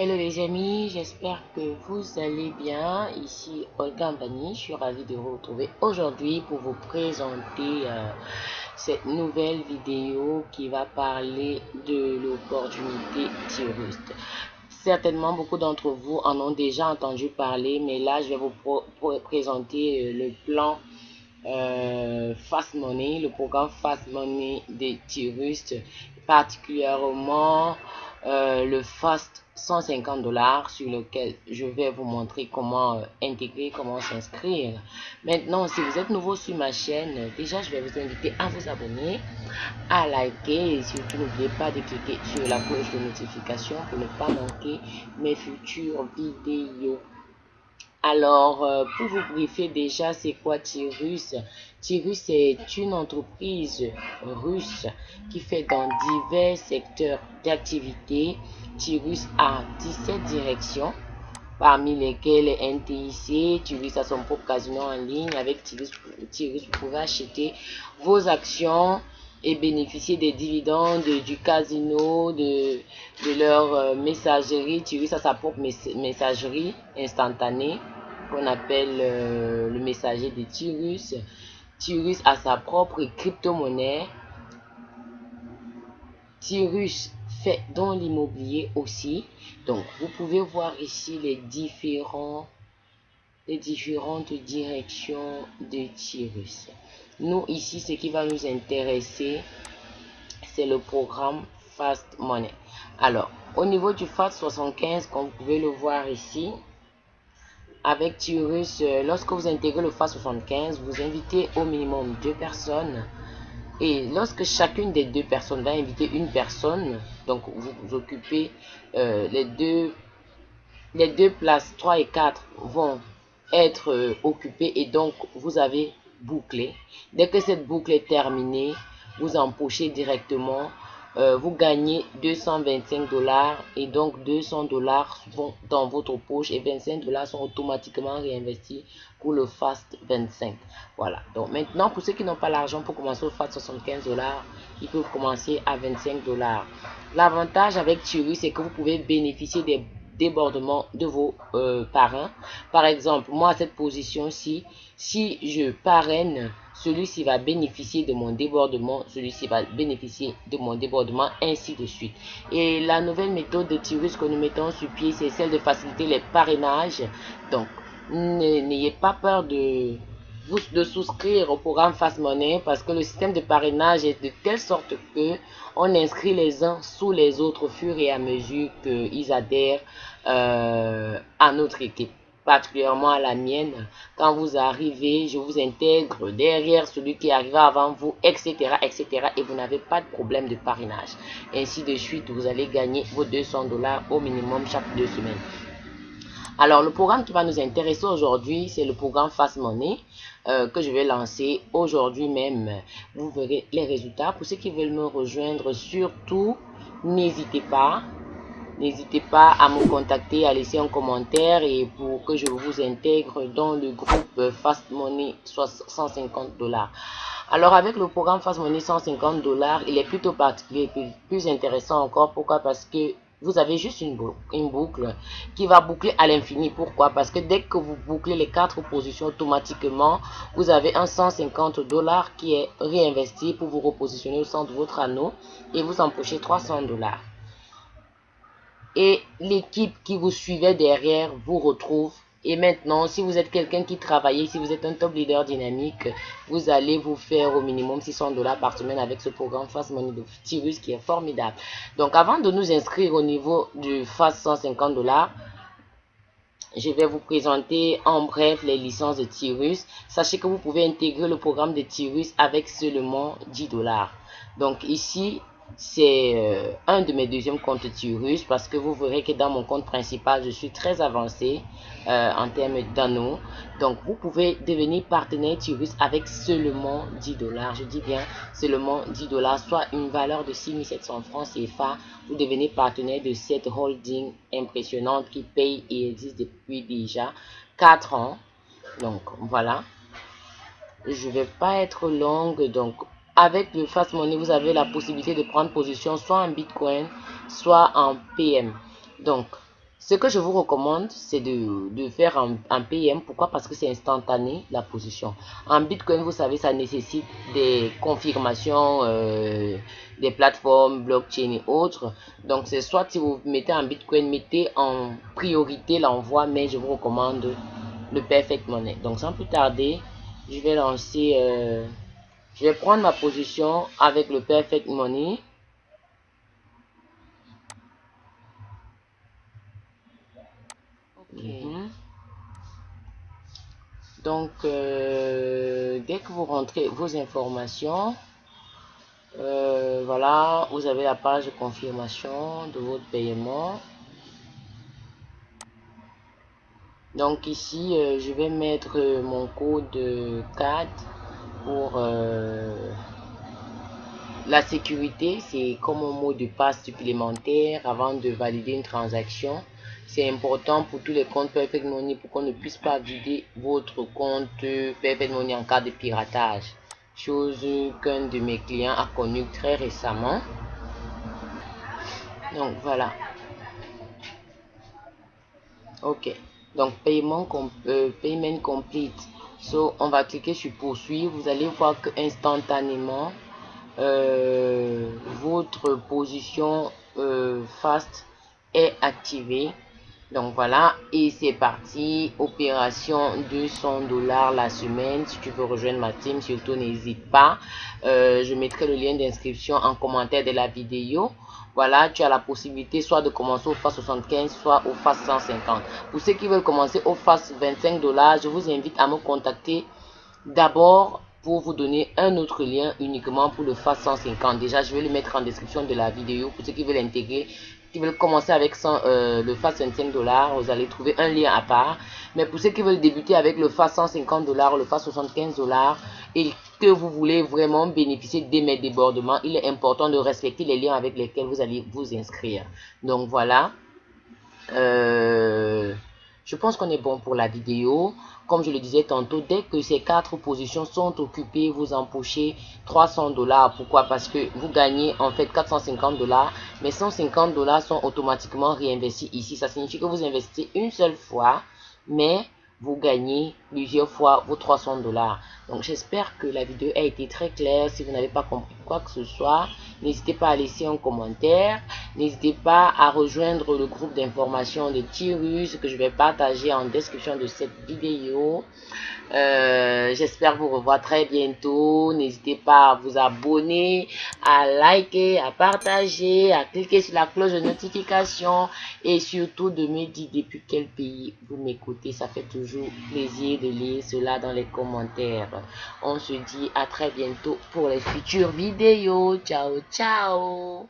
Hello les amis, j'espère que vous allez bien. Ici Olga Mbani, je suis ravie de vous retrouver aujourd'hui pour vous présenter euh, cette nouvelle vidéo qui va parler de l'opportunité Tirust. Certainement beaucoup d'entre vous en ont déjà entendu parler, mais là je vais vous présenter euh, le plan euh, Fast Money, le programme Fast Money de Tirust, particulièrement le Fast 150 dollars sur lequel je vais vous montrer comment euh, intégrer, comment s'inscrire. Maintenant, si vous êtes nouveau sur ma chaîne, déjà je vais vous inviter à vous abonner, à liker et surtout n'oubliez pas de cliquer sur la cloche de notification pour ne pas manquer mes futures vidéos. Alors, euh, pour vous briefer déjà, c'est quoi Tirus Tirus est une entreprise russe qui fait dans divers secteurs d'activité. Tirus a 17 directions, parmi lesquelles NTIC. Tirus a son propre casino en ligne. Avec Tirus vous pouvez acheter vos actions et bénéficier des dividendes du casino, de, leur euh, messagerie. Tirus a sa propre messagerie instantanée qu'on appelle euh, le messager de Tirus. Tirus a sa propre crypto-monnaie. Tirus fait dans l'immobilier aussi. Donc, vous pouvez voir ici les différents les différentes directions de Tirus. Nous, ici, ce qui va nous intéresser, c'est le programme Fast Money. Alors, au niveau du Fast 75, comme vous pouvez le voir ici, avec Tirus, euh, lorsque vous intégrez le FAS 75, vous invitez au minimum deux personnes. Et lorsque chacune des deux personnes va inviter une personne, donc vous, occupez euh, les, deux, les deux places 3 et 4 vont être euh, occupées et donc vous avez bouclé. Dès que cette boucle est terminée, vous empochez directement euh, vous gagnez 225 dollars et donc 200 dollars vont dans votre poche et 25 dollars sont automatiquement réinvestis pour le Fast 25. Voilà. Donc maintenant, pour ceux qui n'ont pas l'argent pour commencer au Fast 75 dollars, ils peuvent commencer à 25 dollars. L'avantage avec Thierry, c'est que vous pouvez bénéficier des débordements de vos euh, parrains. Par exemple, moi, cette position-ci, si je parraine celui-ci va bénéficier de mon débordement, celui-ci va bénéficier de mon débordement, ainsi de suite. Et la nouvelle méthode de tirage que nous mettons sur pied, c'est celle de faciliter les parrainages. Donc, n'ayez pas peur de, de souscrire au programme Fast Money parce que le système de parrainage est de telle sorte que on inscrit les uns sous les autres au fur et à mesure qu'ils adhèrent euh, à notre équipe particulièrement à la mienne. Quand vous arrivez, je vous intègre derrière celui qui arrive avant vous, etc., etc. Et vous n'avez pas de problème de parrainage. Ainsi de suite, vous allez gagner vos 200 dollars au minimum chaque deux semaines. Alors, le programme qui va nous intéresser aujourd'hui, c'est le programme Fast Money euh, que je vais lancer aujourd'hui même. Vous verrez les résultats. Pour ceux qui veulent me rejoindre, surtout, n'hésitez pas N'hésitez pas à me contacter, à laisser un commentaire et pour que je vous intègre dans le groupe Fast Money 150 dollars. Alors avec le programme Fast Money 150 dollars, il est plutôt particulier, plus intéressant encore. Pourquoi? Parce que vous avez juste une boucle, qui va boucler à l'infini. Pourquoi? Parce que dès que vous bouclez les quatre positions automatiquement, vous avez un 150 dollars qui est réinvesti pour vous repositionner au centre de votre anneau et vous empochez 300 dollars et l'équipe qui vous suivait derrière vous retrouve. Et maintenant, si vous êtes quelqu'un qui travaille, si vous êtes un top leader dynamique, vous allez vous faire au minimum 600 dollars par semaine avec ce programme Fast Money de Tirus qui est formidable. Donc, avant de nous inscrire au niveau du Fast 150 dollars, je vais vous présenter en bref les licences de Tirus. Sachez que vous pouvez intégrer le programme de Tirus avec seulement 10 dollars. Donc ici, c'est euh, un de mes deuxièmes comptes Tirus parce que vous verrez que dans mon compte principal, je suis très avancé euh, en termes d'anneaux. Donc, vous pouvez devenir partenaire Tirus avec seulement 10 dollars. Je dis bien seulement 10 dollars, soit une valeur de 6700 francs CFA. Vous devenez partenaire de cette holding impressionnante qui paye et existe depuis déjà 4 ans. Donc, voilà. Je vais pas être longue, donc avec le Fast Money, vous avez la possibilité de prendre position soit en Bitcoin, soit en PM. Donc, Ce que je vous recommande, c'est de, faire un, PM. Pourquoi? Parce que c'est instantané, la position. En Bitcoin, vous savez, ça nécessite des confirmations euh, des plateformes, blockchain et autres. Donc, c'est soit si vous mettez en Bitcoin, mettez en priorité l'envoi, mais je vous recommande le Perfect Money. Donc, sans plus tarder, je vais lancer... Euh, je vais prendre ma position avec le Perfect Money. Mhm. Donc, euh, dès que vous rentrez vos informations, euh, voilà, vous avez la page de confirmation de votre paiement. Donc ici, euh, je vais mettre mon code CAD pour la sécurité. C'est comme un mot de passe supplémentaire avant de valider une transaction. C'est important pour tous les comptes Perfect Money pour qu'on ne puisse pas vider votre compte Perfect Money en cas de piratage. Chose qu'un de mes clients a connu très récemment. Donc voilà. Ok. Donc paiement euh, payment complete. So on va cliquer sur poursuivre. Vous allez voir que instantanément euh, votre position euh, fast est activée donc voilà, et c'est parti. Opération 200 dollars la semaine. Si tu veux rejoindre ma team, surtout n'hésite pas. Euh, je mettrai le lien d'inscription en commentaire de la vidéo. Voilà, tu as la possibilité soit de commencer au FAS 75, soit au FAS 150. Pour ceux qui veulent commencer au FAS 25 dollars, je vous invite à me contacter d'abord pour vous donner un autre lien uniquement pour le FAS 150. Déjà, je vais le mettre en description de la vidéo pour ceux qui veulent intégrer qui veulent commencer avec euh, le FAS 25 dollars, vous allez trouver un lien à part. Mais pour ceux qui veulent débuter avec le FAS 150 dollars, le FAS 75 dollars et que vous voulez vraiment bénéficier des mes débordements, il est important de respecter les liens avec lesquels vous allez vous inscrire. Donc voilà. Euh, je pense qu'on est bon pour la vidéo. Comme je le disais tantôt, dès que ces quatre positions sont occupées, vous empochez 300 dollars. Pourquoi? Parce que vous gagnez en fait 450 dollars, mais 150 dollars sont automatiquement réinvestis ici. Ça signifie que vous investissez une seule fois, mais vous gagnez plusieurs fois vos 300 dollars. Donc j'espère que la vidéo a été très claire. Si vous n'avez pas compris quoi que ce soit, n'hésitez pas à laisser un commentaire. N'hésitez pas à rejoindre le groupe d'information de Tirus que je vais partager en description de cette vidéo. Euh, j'espère vous revoir très bientôt. N'hésitez pas à vous abonner, à liker, à partager, à cliquer sur la cloche de notification et surtout de me dire depuis quel pays vous m'écoutez. Ça fait toujours plaisir de lire cela dans les commentaires. On se dit à très bientôt pour les futures vidéos. Ciao, ciao